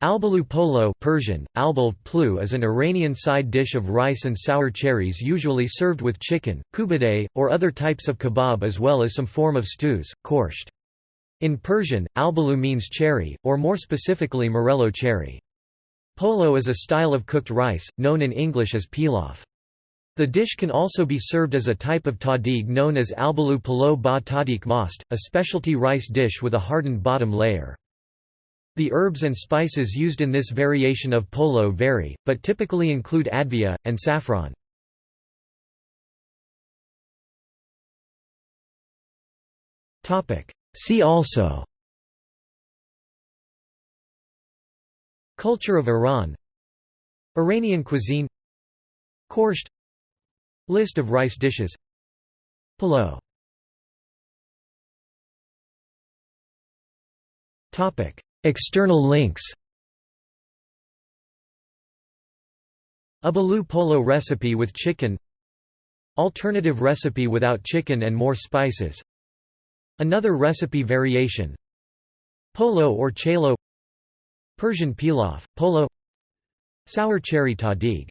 Albalu polo Persian, plu is an Iranian side dish of rice and sour cherries usually served with chicken, koobideh, or other types of kebab as well as some form of stews, korsht. In Persian, albalu means cherry, or more specifically morello cherry. Polo is a style of cooked rice, known in English as pilaf. The dish can also be served as a type of tahdig known as albalu polo ba tahdig most, a specialty rice dish with a hardened bottom layer. The herbs and spices used in this variation of polo vary, but typically include advieh, and saffron. See also Culture of Iran Iranian cuisine Korsht List of rice dishes Polo External links Albalu polo recipe with chicken Alternative recipe without chicken and more spices Another recipe variation Polo or chalo Persian pilaf, polo Sour cherry tahdig